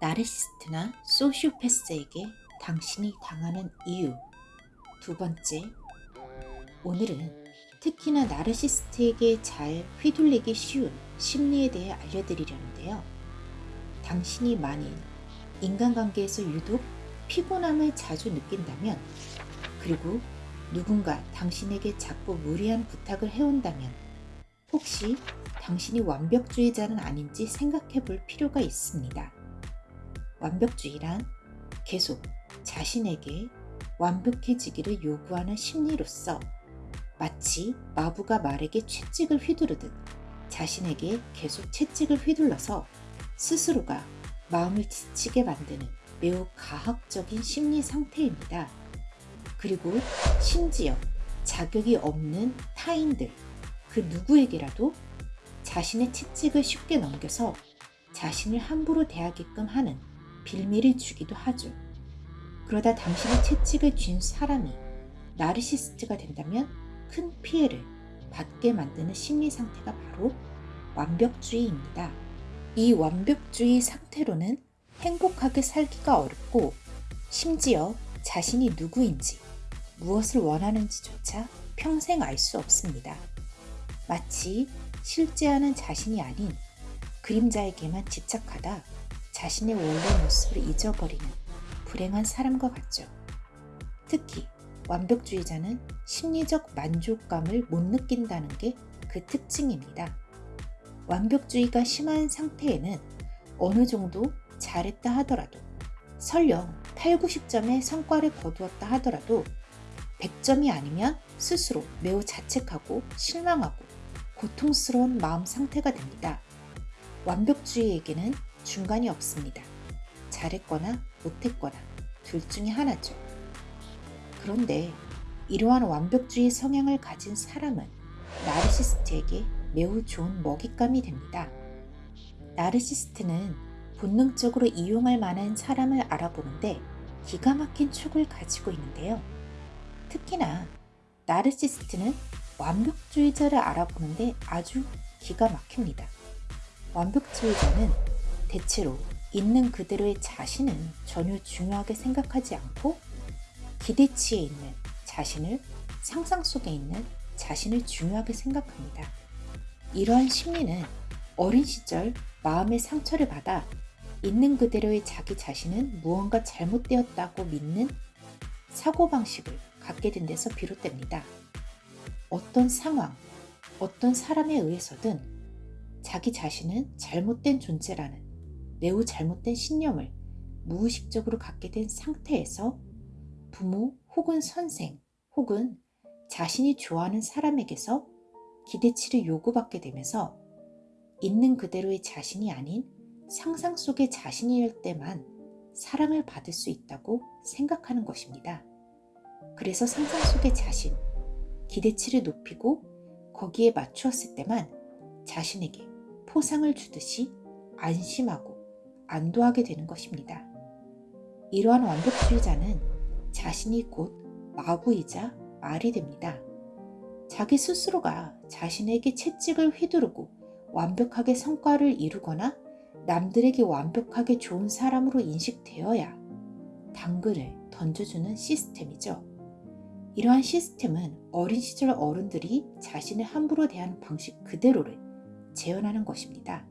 나르시스트나 소시오패스에게 당신이 당하는 이유 두 번째, 오늘은 특히나 나르시스트에게 잘 휘둘리기 쉬운 심리에 대해 알려드리려는데요. 당신이 만일 인간관계에서 유독 피곤함을 자주 느낀다면 그리고 누군가 당신에게 자꾸 무리한 부탁을 해온다면 혹시 당신이 완벽주의자는 아닌지 생각해 볼 필요가 있습니다. 완벽주의란 계속 자신에게 완벽해지기를 요구하는 심리로서 마치 마부가 말에게 채찍을 휘두르듯 자신에게 계속 채찍을 휘둘러서 스스로가 마음을 지치게 만드는 매우 가학적인 심리 상태입니다. 그리고 심지어 자격이 없는 타인들, 그 누구에게라도 자신의 채찍을 쉽게 넘겨서 자신을 함부로 대하게끔 하는 빌미를 주기도 하죠. 그러다 당신의 채찍을 쥔 사람이 나르시스트가 된다면 큰 피해를 받게 만드는 심리 상태가 바로 완벽주의입니다. 이 완벽주의 상태로는 행복하게 살기가 어렵고 심지어 자신이 누구인지 무엇을 원하는지조차 평생 알 수 없습니다. 마치 실제하는 자신이 아닌 그림자에게만 집착하다 자신의 원래 모습을 잊어버리는 불행한 사람과 같죠. 특히 완벽주의자는 심리적 만족감을 못 느낀다는 게 그 특징입니다. 완벽주의가 심한 상태에는 어느 정도 잘했다 하더라도 설령 8, 90점의 성과를 거두었다 하더라도 100점이 아니면 스스로 매우 자책하고 실망하고 고통스러운 마음 상태가 됩니다. 완벽주의에게는 중간이 없습니다. 잘했거나 못했거나 둘 중에 하나죠. 그런데 이러한 완벽주의 성향을 가진 사람은 나르시스트에게 매우 좋은 먹잇감이 됩니다. 나르시스트는 본능적으로 이용할 만한 사람을 알아보는데 기가 막힌 촉을 가지고 있는데요. 특히나 나르시스트는 완벽주의자를 알아보는데 아주 기가 막힙니다. 완벽주의자는 대체로 있는 그대로의 자신은 전혀 중요하게 생각하지 않고 기대치에 있는 자신을 상상 속에 있는 자신을 중요하게 생각합니다. 이러한 심리는 어린 시절 마음의 상처를 받아 있는 그대로의 자기 자신은 무언가 잘못되었다고 믿는 사고방식을 갖게 된 데서 비롯됩니다. 어떤 상황, 어떤 사람에 의해서든 자기 자신은 잘못된 존재라는 매우 잘못된 신념을 무의식적으로 갖게 된 상태에서 부모 혹은 선생 혹은 자신이 좋아하는 사람에게서 기대치를 요구받게 되면서 있는 그대로의 자신이 아닌 상상 속의 자신일 때만 사랑을 받을 수 있다고 생각하는 것입니다. 그래서 상상 속의 자신, 기대치를 높이고 거기에 맞추었을 때만 자신에게 포상을 주듯이 안심하고 안도하게 되는 것입니다. 이러한 완벽주의자는 자신이 곧 마부이자 말이 됩니다. 자기 스스로가 자신에게 채찍을 휘두르고 완벽하게 성과를 이루거나 남들에게 완벽하게 좋은 사람으로 인식되어야 당근을 던져주는 시스템이죠. 이러한 시스템은 어린 시절 어른들이 자신을 함부로 대하는 방식 그대로를 재현하는 것입니다.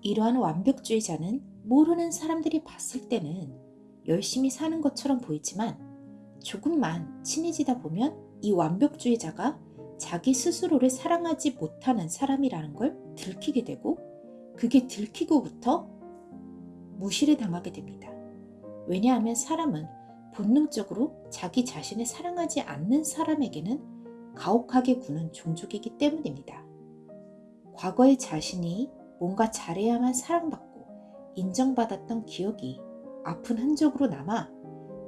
이러한 완벽주의자는 모르는 사람들이 봤을 때는 열심히 사는 것처럼 보이지만 조금만 친해지다 보면 이 완벽주의자가 자기 스스로를 사랑하지 못하는 사람이라는 걸 들키게 되고 그게 들키고부터 무시를 당하게 됩니다. 왜냐하면 사람은 본능적으로 자기 자신을 사랑하지 않는 사람에게는 가혹하게 구는 종족이기 때문입니다. 과거의 자신이 뭔가 잘해야만 사랑받고 인정받았던 기억이 아픈 흔적으로 남아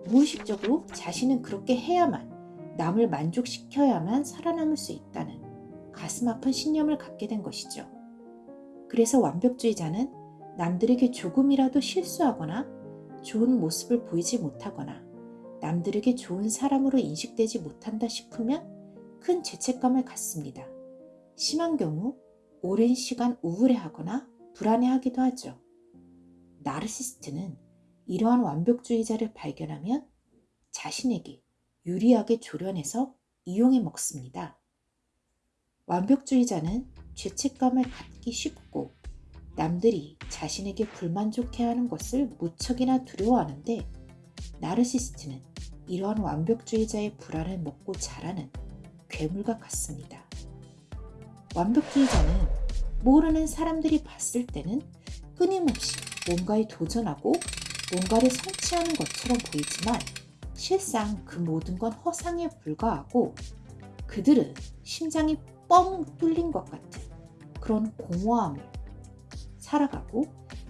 무의식적으로 자신은 그렇게 해야만 남을 만족시켜야만 살아남을 수 있다는 가슴 아픈 신념을 갖게 된 것이죠. 그래서 완벽주의자는 남들에게 조금이라도 실수하거나 좋은 모습을 보이지 못하거나 남들에게 좋은 사람으로 인식되지 못한다 싶으면 큰 죄책감을 갖습니다. 심한 경우 오랜 시간 우울해하거나 불안해하기도 하죠. 나르시스트는 이러한 완벽주의자를 발견하면 자신에게 유리하게 조련해서 이용해 먹습니다. 완벽주의자는 죄책감을 갖기 쉽고 남들이 자신에게 불만족해하는 것을 무척이나 두려워하는데 나르시스트는 이러한 완벽주의자의 불안을 먹고 자라는 괴물과 같습니다. 완벽주의자는 모르는 사람들이 봤을 때는 끊임없이 뭔가에 도전하고 뭔가를 성취하는 것처럼 보이지만 실상 그 모든 건 허상에 불과하고 그들은 심장이 뻥 뚫린 것 같은 그런 공허함을 살아가고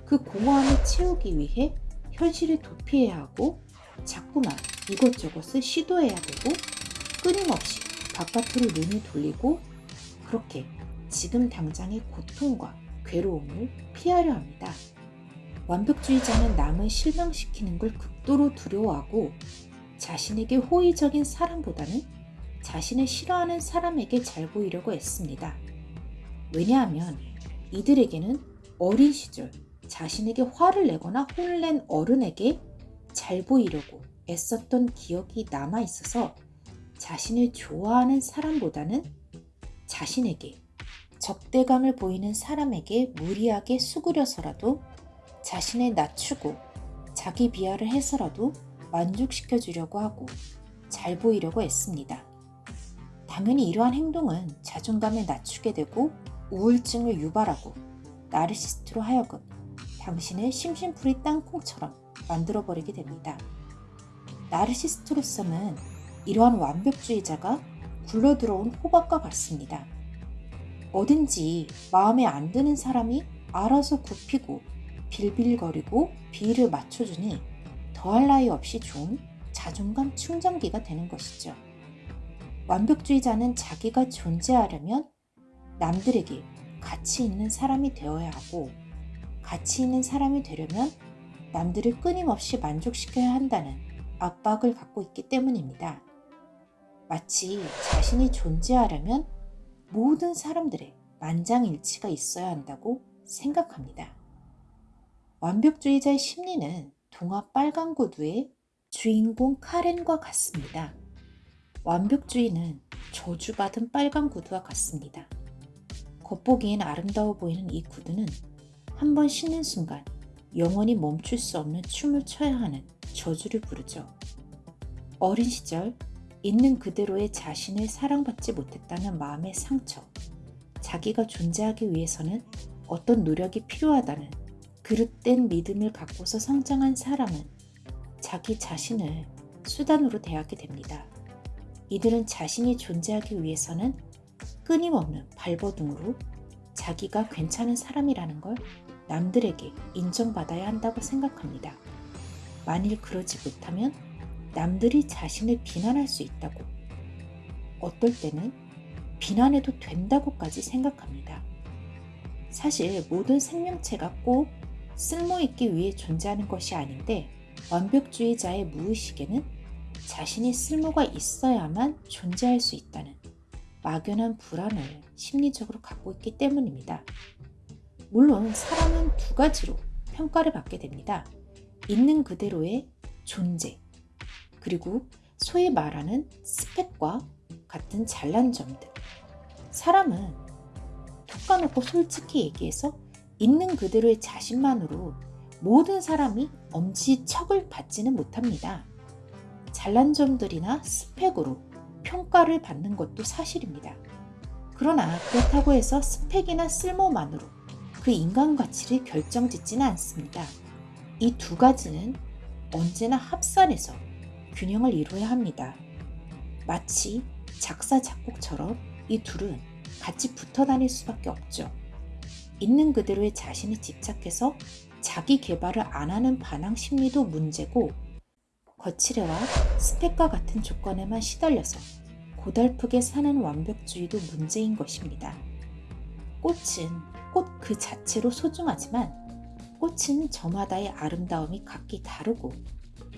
그 공허함을 채우기 위해 현실을 도피해야 하고 자꾸만 이것저것을 시도해야 되고 끊임없이 바깥으로 눈을 돌리고 그렇게 지금 당장의 고통과 괴로움을 피하려 합니다. 완벽주의자는 남을 실망시키는 걸 극도로 두려워하고 자신에게 호의적인 사람보다는 자신을 싫어하는 사람에게 잘 보이려고 애씁니다. 왜냐하면 이들에게는 어린 시절 자신에게 화를 내거나 혼을 낸 어른에게 잘 보이려고 애썼던 기억이 남아 있어서 자신을 좋아하는 사람보다는 자신에게 적대감을 보이는 사람에게 무리하게 수그려서라도 자신을 낮추고 자기 비하를 해서라도 만족시켜 주려고 하고 잘 보이려고 애씁니다. 당연히 이러한 행동은 자존감을 낮추게 되고 우울증을 유발하고 나르시스트로 하여금 당신을 심심풀이 땅콩처럼 만들어버리게 됩니다. 나르시스트로서는 이러한 완벽주의자가 굴러들어온 호박과 같습니다. 어딘지 마음에 안 드는 사람이 알아서 굽히고 빌빌거리고 비위를 맞춰주니 더할 나위 없이 좋은 자존감 충전기가 되는 것이죠. 완벽주의자는 자기가 존재하려면 남들에게 가치 있는 사람이 되어야 하고 가치 있는 사람이 되려면 남들을 끊임없이 만족시켜야 한다는 압박을 갖고 있기 때문입니다. 마치 자신이 존재하려면 모든 사람들의 만장일치가 있어야 한다고 생각합니다. 완벽주의자의 심리는 동화 빨간 구두의 주인공 카렌과 같습니다. 완벽주의는 저주받은 빨간 구두와 같습니다. 겉보기엔 아름다워 보이는 이 구두는 한 번 신는 순간 영원히 멈출 수 없는 춤을 춰야 하는 저주를 부르죠. 어린 시절 있는 그대로의 자신을 사랑받지 못했다는 마음의 상처, 자기가 존재하기 위해서는 어떤 노력이 필요하다는 그릇된 믿음을 갖고서 성장한 사람은 자기 자신을 수단으로 대하게 됩니다. 이들은 자신이 존재하기 위해서는 끊임없는 발버둥으로 자기가 괜찮은 사람이라는 걸 남들에게 인정받아야 한다고 생각합니다. 만일 그러지 못하면 남들이 자신을 비난할 수 있다고, 어떨 때는 비난해도 된다고까지 생각합니다. 사실 모든 생명체가 꼭 쓸모있기 위해 존재하는 것이 아닌데 완벽주의자의 무의식에는 자신이 쓸모가 있어야만 존재할 수 있다는 막연한 불안을 심리적으로 갖고 있기 때문입니다. 물론 사람은 두 가지로 평가를 받게 됩니다. 있는 그대로의 존재, 그리고 소위 말하는 스펙과 같은 잘난 점들. 사람은 톡 까놓고 솔직히 얘기해서 있는 그대로의 자신만으로 모든 사람이 엄지척을 받지는 못합니다. 잘난 점들이나 스펙으로 평가를 받는 것도 사실입니다. 그러나 그렇다고 해서 스펙이나 쓸모만으로 그 인간 가치를 결정짓지는 않습니다. 이 두 가지는 언제나 합산해서 균형을 이루어야 합니다. 마치 작사, 작곡처럼 이 둘은 같이 붙어 다닐 수밖에 없죠. 있는 그대로의 자신에 집착해서 자기 개발을 안 하는 반항 심리도 문제고 거칠애와 스펙과 같은 조건에만 시달려서 고달프게 사는 완벽주의도 문제인 것입니다. 꽃은 꽃 그 자체로 소중하지만 꽃은 저마다의 아름다움이 각기 다르고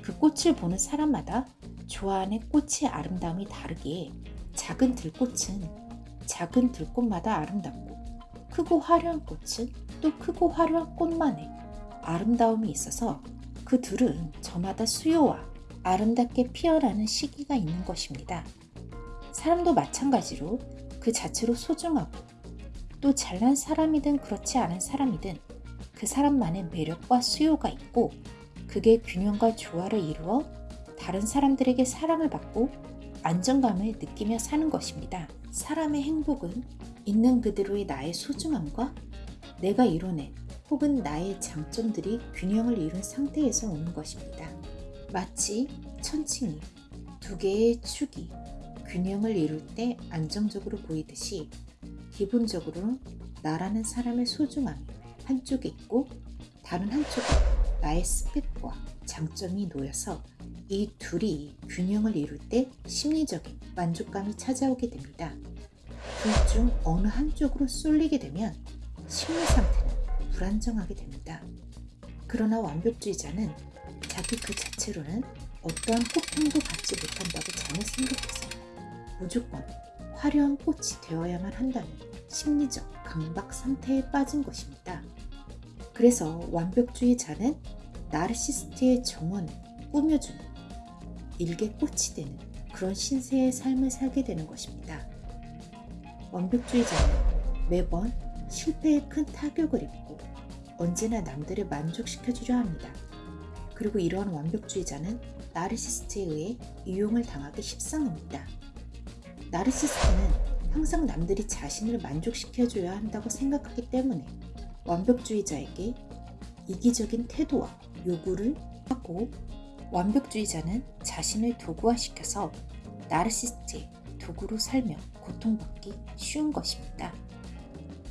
그 꽃을 보는 사람마다 좋아하는 꽃의 아름다움이 다르기에 작은 들꽃은 작은 들꽃마다 아름답고 크고 화려한 꽃은 또 크고 화려한 꽃만의 아름다움이 있어서 그 둘은 저마다 수요와 아름답게 피어나는 시기가 있는 것입니다. 사람도 마찬가지로 그 자체로 소중하고 또 잘난 사람이든 그렇지 않은 사람이든 그 사람만의 매력과 수요가 있고 그게 균형과 조화를 이루어 다른 사람들에게 사랑을 받고 안정감을 느끼며 사는 것입니다. 사람의 행복은 있는 그대로의 나의 소중함과 내가 이뤄낸 혹은 나의 장점들이 균형을 이룬 상태에서 오는 것입니다. 마치 천칭이 두 개의 축이 균형을 이룰 때 안정적으로 보이듯이 기본적으로 나라는 사람의 소중함이 한쪽에 있고 다른 한쪽에 나의 스펙과 장점이 놓여서 이 둘이 균형을 이룰 때 심리적인 만족감이 찾아오게 됩니다. 둘 중 어느 한쪽으로 쏠리게 되면 심리 상태는 불안정하게 됩니다. 그러나 완벽주의자는 자기 그 자체로는 어떠한 호평도 받지 못한다고 잘못 생각해서 무조건 화려한 꽃이 되어야만 한다는 심리적 강박 상태에 빠진 것입니다. 그래서 완벽주의자는 나르시스트의 정원을 꾸며주는 일개 꽃이 되는 그런 신세의 삶을 살게 되는 것입니다. 완벽주의자는 매번 실패에 큰 타격을 입고 언제나 남들을 만족시켜주려 합니다. 그리고 이러한 완벽주의자는 나르시스트에 의해 이용을 당하기 십상입니다. 나르시스트는 항상 남들이 자신을 만족시켜줘야 한다고 생각하기 때문에 완벽주의자에게 이기적인 태도와 요구를 하고 완벽주의자는 자신을 도구화시켜서 나르시스트의 도구로 살며 고통받기 쉬운 것입니다.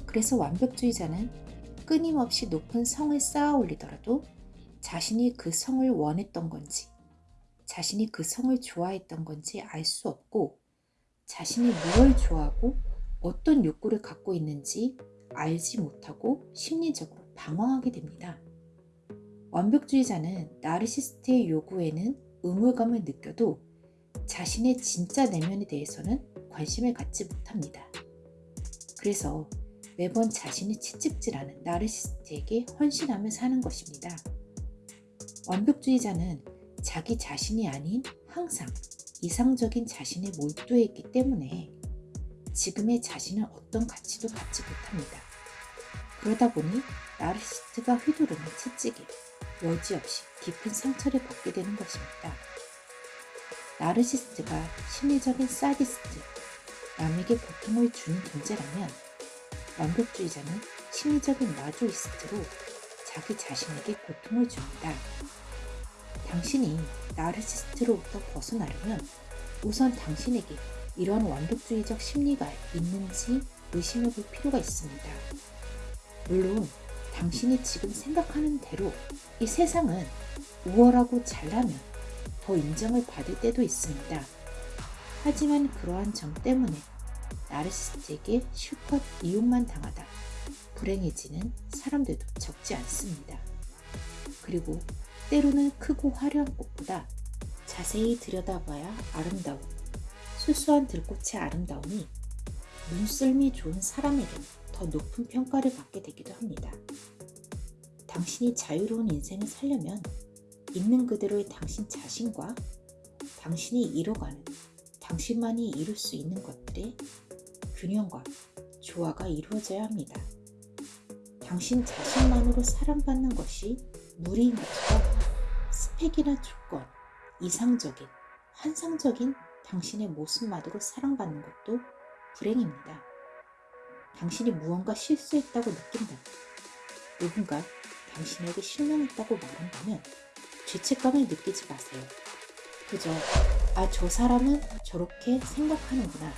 그래서 완벽주의자는 끊임없이 높은 성을 쌓아 올리더라도 자신이 그 성을 원했던 건지, 자신이 그 성을 좋아했던 건지 알 수 없고, 자신이 무엇을 좋아하고 어떤 욕구를 갖고 있는지 알지 못하고 심리적으로 방황하게 됩니다. 완벽주의자는 나르시스트의 요구에는 의무감을 느껴도 자신의 진짜 내면에 대해서는 관심을 갖지 못합니다. 그래서 매번 자신이 채찍질하는 나르시스트에게 헌신하며 사는 것입니다. 완벽주의자는 자기 자신이 아닌 항상 이상적인 자신에 몰두해 있기 때문에 지금의 자신은 어떤 가치도 갖지 못합니다. 그러다 보니 나르시스트가 휘두르는 채찍에 여지없이 깊은 상처를 받게 되는 것입니다. 나르시스트가 심리적인 사디스트, 남에게 고통을 주는 존재라면 완벽주의자는 심리적인 마조이스트로 자기 자신에게 고통을 줍니다. 당신이 나르시스트로부터 벗어나려면 우선 당신에게 이러한 완벽주의적 심리가 있는지 의심해 볼 필요가 있습니다. 물론 당신이 지금 생각하는 대로 이 세상은 우월하고 잘나면 더 인정을 받을 때도 있습니다. 하지만 그러한 점 때문에 나르시스트에게 실컷 이용만 당하다 불행해지는 사람들도 적지 않습니다. 그리고 때로는 크고 화려한 꽃보다 자세히 들여다봐야 아름다운 수수한 들꽃의 아름다움이 눈썰미 좋은 사람에게는 더 높은 평가를 받게 되기도 합니다. 당신이 자유로운 인생을 살려면 있는 그대로의 당신 자신과 당신이 이뤄가는 당신만이 이룰 수 있는 것들의 균형과 조화가 이루어져야 합니다. 당신 자신만으로 사랑받는 것이 무리인 것처럼 스펙이나 조건, 이상적인, 환상적인 당신의 모습만으로 사랑받는 것도 불행입니다. 당신이 무언가 실수했다고 느낀다면, 누군가 당신에게 실망했다고 말한다면 죄책감을 느끼지 마세요. 그저, 아, 저 사람은 저렇게 생각하는구나.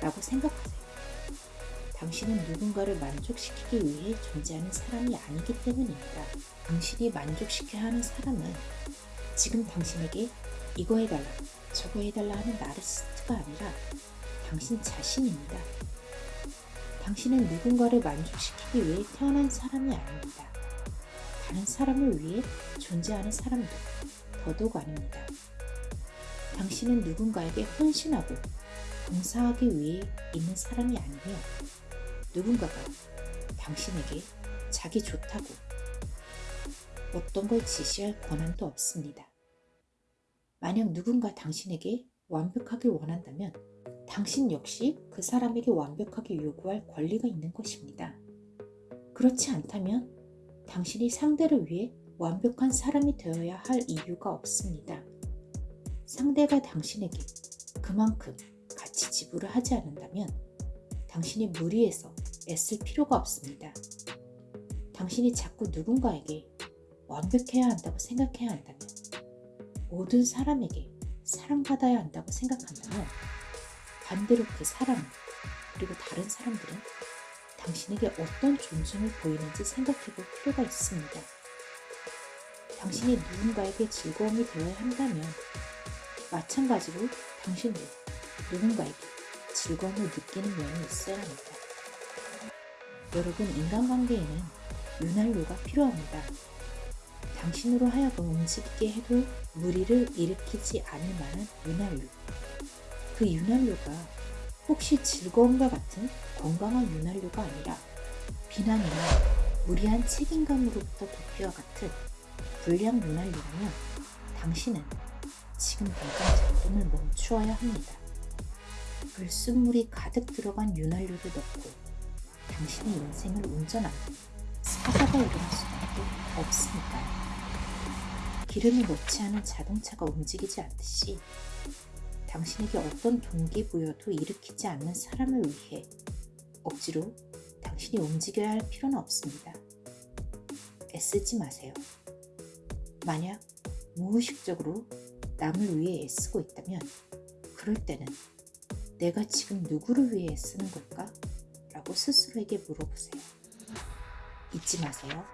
라고 생각하세요. 당신은 누군가를 만족시키기 위해 존재하는 사람이 아니기 때문입니다. 당신이 만족시켜야 하는 사람은 지금 당신에게 이거 해달라, 저거 해달라 하는 나르시스트가 아니라 당신 자신입니다. 당신은 누군가를 만족시키기 위해 태어난 사람이 아닙니다. 다른 사람을 위해 존재하는 사람도 더더욱 아닙니다. 당신은 누군가에게 헌신하고 봉사하기 위해 있는 사람이 아니며 누군가가 당신에게 자기 좋다고 어떤 걸 지시할 권한도 없습니다. 만약 누군가 당신에게 완벽하길 원한다면 당신 역시 그 사람에게 완벽하게 요구할 권리가 있는 것입니다. 그렇지 않다면 당신이 상대를 위해 완벽한 사람이 되어야 할 이유가 없습니다. 상대가 당신에게 그만큼 같이 지불을 하지 않는다면 당신이 무리해서 애쓸 필요가 없습니다. 당신이 자꾸 누군가에게 완벽해야 한다고 생각해야 한다면 모든 사람에게 사랑받아야 한다고 생각한다면 반대로 그 사람 그리고 다른 사람들은 당신에게 어떤 존중을 보이는지 생각해 볼 필요가 있습니다. 당신이 누군가에게 즐거움이 되어야 한다면 마찬가지로 당신도 누군가에게 즐거움을 느끼는 면이 있어야 합니다. 여러분, 인간관계에는 윤활유가 필요합니다. 당신으로 하여금 움직이게 해도 무리를 일으키지 않을 만한 윤활유. 그 윤활유가 혹시 즐거움과 같은 건강한 윤활유가 아니라 비난이나 무리한 책임감으로부터 도피와 같은 불량 윤활유라면 당신은 지금 당장 작동을 멈추어야 합니다. 불순물이 가득 들어간 윤활유를 넣고 당신의 인생을 운전하면 사고가 일어날 수밖에 없습니다. 기름을 넣지 않은 자동차가 움직이지 않듯이 당신에게 어떤 동기부여도 일으키지 않는 사람을 위해 억지로 당신이 움직여야 할 필요는 없습니다. 애쓰지 마세요. 만약 무의식적으로 남을 위해 애쓰고 있다면 그럴 때는 내가 지금 누구를 위해 애쓰는 걸까? 라고 스스로에게 물어보세요. 잊지 마세요.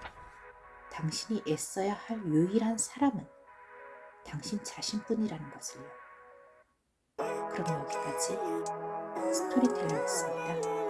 당신이 애써야 할 유일한 사람은 당신 자신뿐이라는 것을요. 그럼 여기까지 스토리텔러였습니다.